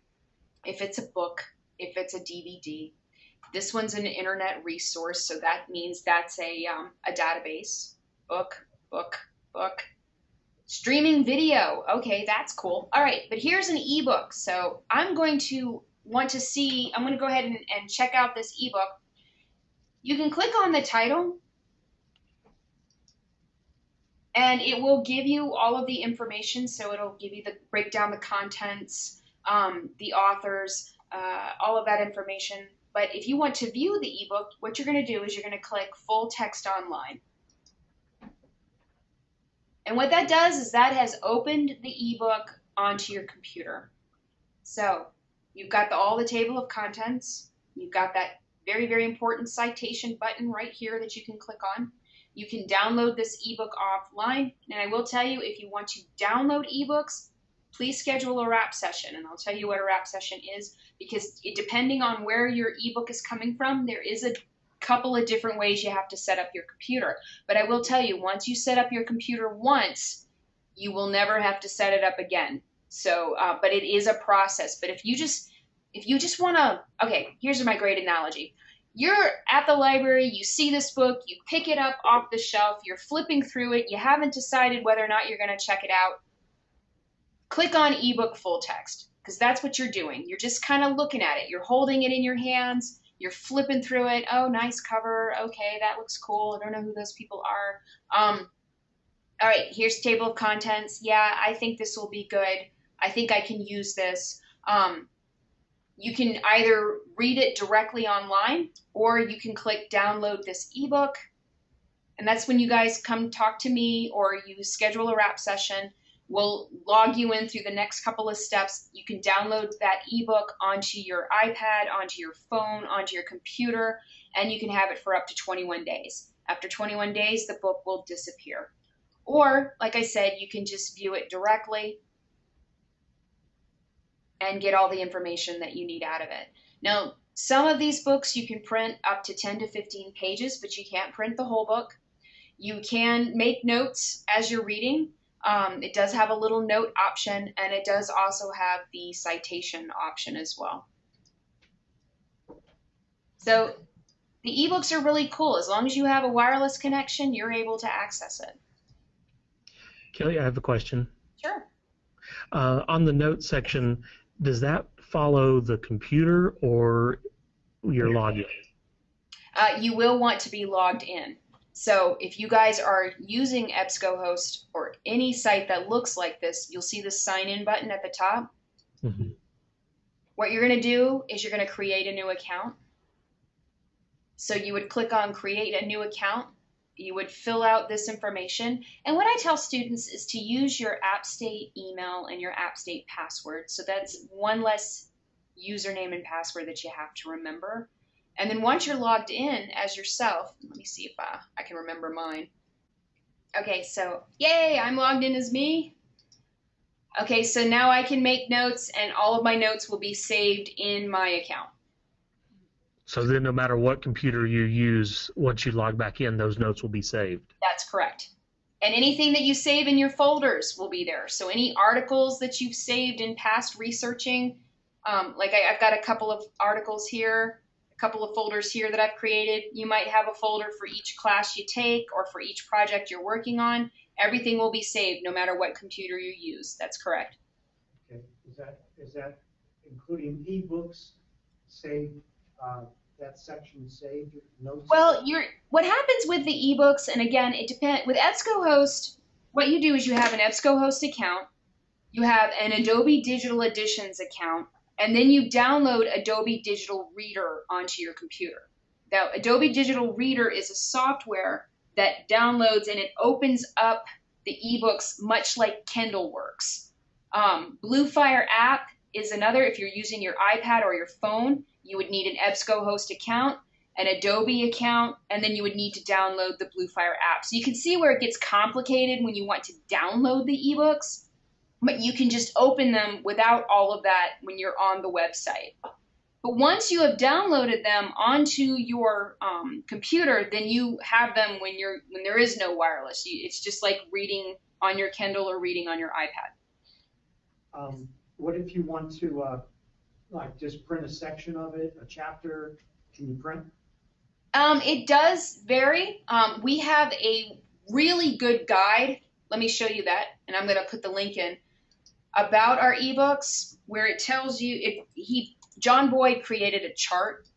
if it's a book, if it's a DVD. This one's an internet resource, so that means that's a, um, a database. Book, book, book. Streaming video. Okay, that's cool. All right, but here's an ebook. So I'm going to want to see, I'm going to go ahead and, and check out this ebook. You can click on the title and it will give you all of the information. So it'll give you the break down the contents, um, the authors, uh, all of that information. But if you want to view the ebook, what you're going to do is you're going to click full text online. And what that does is that has opened the ebook onto your computer. So you've got the, all the table of contents. You've got that very, very important citation button right here that you can click on. You can download this ebook offline. And I will tell you, if you want to download ebooks, please schedule a RAP session. And I'll tell you what a RAP session is because depending on where your ebook is coming from, there is a couple of different ways you have to set up your computer. But I will tell you, once you set up your computer once, you will never have to set it up again. So, uh, but it is a process. But if you just if you just want to, okay, here's my great analogy. You're at the library, you see this book, you pick it up off the shelf, you're flipping through it, you haven't decided whether or not you're going to check it out. Click on ebook full text because that's what you're doing. You're just kind of looking at it. You're holding it in your hands, you're flipping through it. Oh, nice cover. Okay, that looks cool. I don't know who those people are. Um, all right, here's table of contents. Yeah, I think this will be good. I think I can use this. Um, you can either read it directly online or you can click download this ebook. And that's when you guys come talk to me or you schedule a RAP session. We'll log you in through the next couple of steps. You can download that ebook onto your iPad, onto your phone, onto your computer, and you can have it for up to 21 days. After 21 days, the book will disappear. Or, like I said, you can just view it directly and get all the information that you need out of it. Now, some of these books you can print up to 10 to 15 pages, but you can't print the whole book. You can make notes as you're reading. Um, it does have a little note option, and it does also have the citation option as well. So the ebooks are really cool. As long as you have a wireless connection, you're able to access it. Kelly, I have a question. Sure. Uh, on the notes section, does that follow the computer or your login? Uh, you will want to be logged in. So if you guys are using EBSCOhost or any site that looks like this, you'll see the sign in button at the top. Mhm. What you're going to do is you're going to create a new account. So you would click on create a new account. You would fill out this information. And what I tell students is to use your AppState email and your AppState password. So that's one less username and password that you have to remember. And then once you're logged in as yourself, let me see if uh, I can remember mine. Okay, so yay, I'm logged in as me. Okay, so now I can make notes and all of my notes will be saved in my account. So then, no matter what computer you use, once you log back in, those notes will be saved. That's correct. And anything that you save in your folders will be there. So any articles that you've saved in past researching, um, like I, I've got a couple of articles here, a couple of folders here that I've created. You might have a folder for each class you take or for each project you're working on. Everything will be saved no matter what computer you use. That's correct. Okay, is that, is that including ebooks saved, uh, that section saved, notes? Well, you're what happens with the ebooks, and again, it depends. With EBSCOhost, what you do is you have an EBSCOhost account, you have an Adobe Digital Editions account, and then you download Adobe Digital Reader onto your computer. Now, Adobe Digital Reader is a software that downloads and it opens up the ebooks much like Kindle works. Um, Bluefire app is another. If you're using your iPad or your phone, you would need an EBSCOhost account, an Adobe account, and then you would need to download the Bluefire app. So you can see where it gets complicated when you want to download the ebooks, but you can just open them without all of that when you're on the website. But once you have downloaded them onto your um, computer, then you have them when you're when there is no wireless. You, it's just like reading on your Kindle or reading on your iPad. Um, what if you want to, uh, like, just print a section of it, a chapter, can you print? Um, it does vary. Um, we have a really good guide. Let me show you that, and I'm going to put the link in about our ebooks where it tells you if he John Boyd created a chart,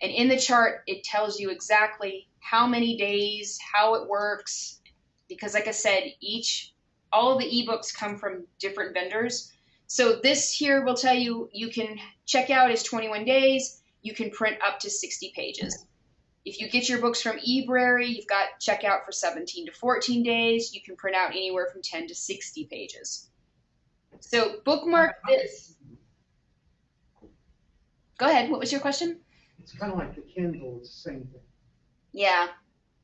and in the chart it tells you exactly how many days, how it works, because like I said, each all of the ebooks come from different vendors. So this here will tell you you can check out is 21 days. You can print up to 60 pages. If you get your books from eBrary, you've got checkout for 17 to 14 days. You can print out anywhere from 10 to 60 pages. So bookmark this. Go ahead. What was your question? It's kind of like the Kindle, it's the same thing. Yeah,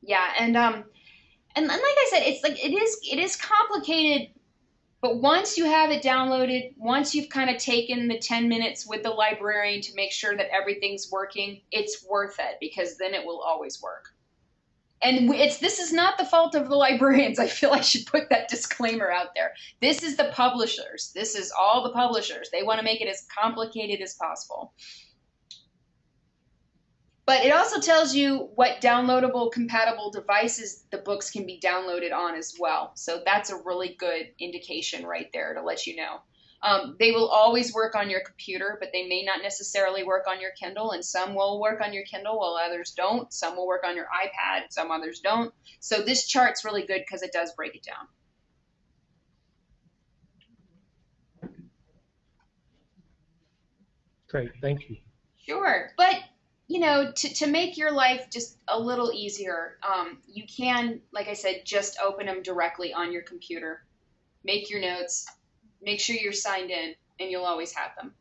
yeah, and um, and, and like I said, it's like it is it is complicated, but once you have it downloaded, once you've kind of taken the ten minutes with the librarian to make sure that everything's working, it's worth it because then it will always work. And it's this is not the fault of the librarians. I feel I should put that disclaimer out there. This is the publishers. This is all the publishers. They want to make it as complicated as possible. But it also tells you what downloadable compatible devices the books can be downloaded on as well. So that's a really good indication right there to let you know. Um, they will always work on your computer, but they may not necessarily work on your Kindle, and some will work on your Kindle while others don't. Some will work on your iPad, some others don't. So this chart's really good because it does break it down. Great, thank you. Sure, but you know, to, to make your life just a little easier, um, you can, like I said, just open them directly on your computer. Make your notes, make sure you're signed in, and you'll always have them.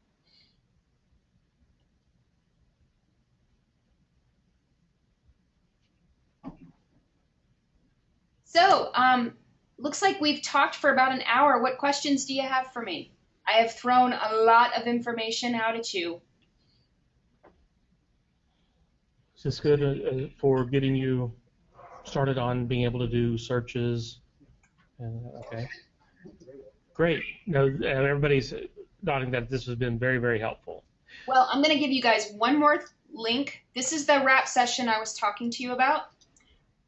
So, um, looks like we've talked for about an hour. What questions do you have for me? I have thrown a lot of information out at you. Is this good uh, uh, for getting you started on being able to do searches. And, okay. Great. No, everybody's nodding that this has been very, very helpful. Well, I'm going to give you guys one more link. This is the RAP session I was talking to you about.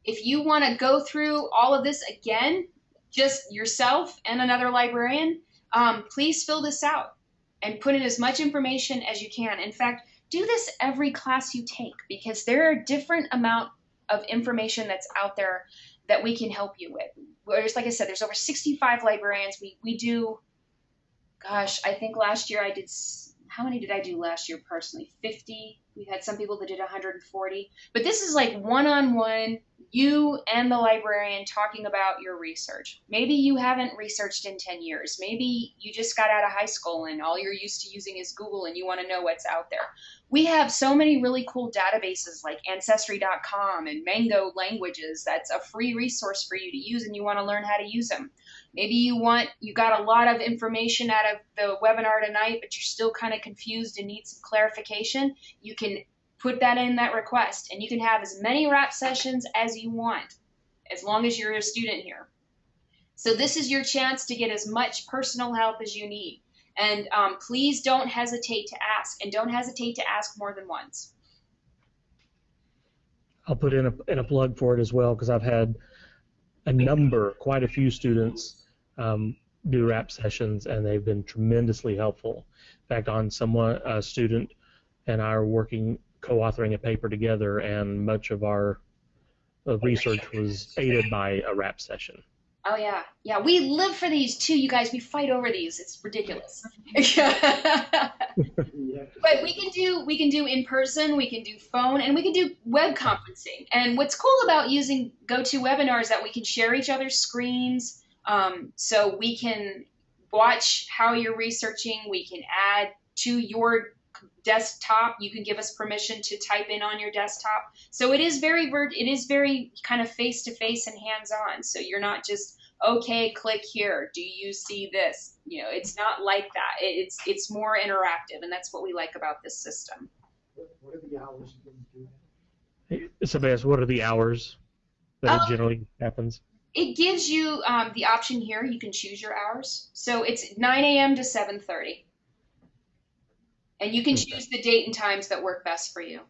If you want to go through all of this again, just yourself and another librarian, um, please fill this out and put in as much information as you can. In fact, do this every class you take because there are different amount of information that's out there that we can help you with. Whereas, like I said, there's over 65 librarians. We we do, gosh, I think last year I did. How many did I do last year personally? 50. We had some people that did 140. But this is like one-on-one you and the librarian talking about your research. Maybe you haven't researched in 10 years. Maybe you just got out of high school and all you're used to using is Google and you want to know what's out there. We have so many really cool databases like Ancestry.com and Mango Languages. That's a free resource for you to use and you want to learn how to use them. Maybe you want, you got a lot of information out of the webinar tonight, but you're still kind of confused and need some clarification. You can put that in that request and you can have as many RAP sessions as you want as long as you're a student here so this is your chance to get as much personal help as you need and um, please don't hesitate to ask and don't hesitate to ask more than once I'll put in a, in a plug for it as well because I've had a number, quite a few students um, do RAP sessions and they've been tremendously helpful. In fact, on someone, a student and I are working co-authoring a paper together, and much of our research was aided by a RAP session. Oh yeah, yeah. We live for these too, you guys. We fight over these. It's ridiculous. but we can do we can do in person, we can do phone, and we can do web conferencing. And what's cool about using GoToWebinar is that we can share each other's screens, um, so we can watch how you're researching. We can add to your desktop. You can give us permission to type in on your desktop. So it is very it is very kind of face to face and hands on. So you're not just okay, click here. Do you see this? You know, it's not like that. It's it's more interactive, and that's what we like about this system. What are the hours you can do? Sebastian, what are the hours that Um, generally happens? It gives you um, the option here. You can choose your hours. So it's 9 a.m. to 7:30, and you can choose the date and times that work best for you.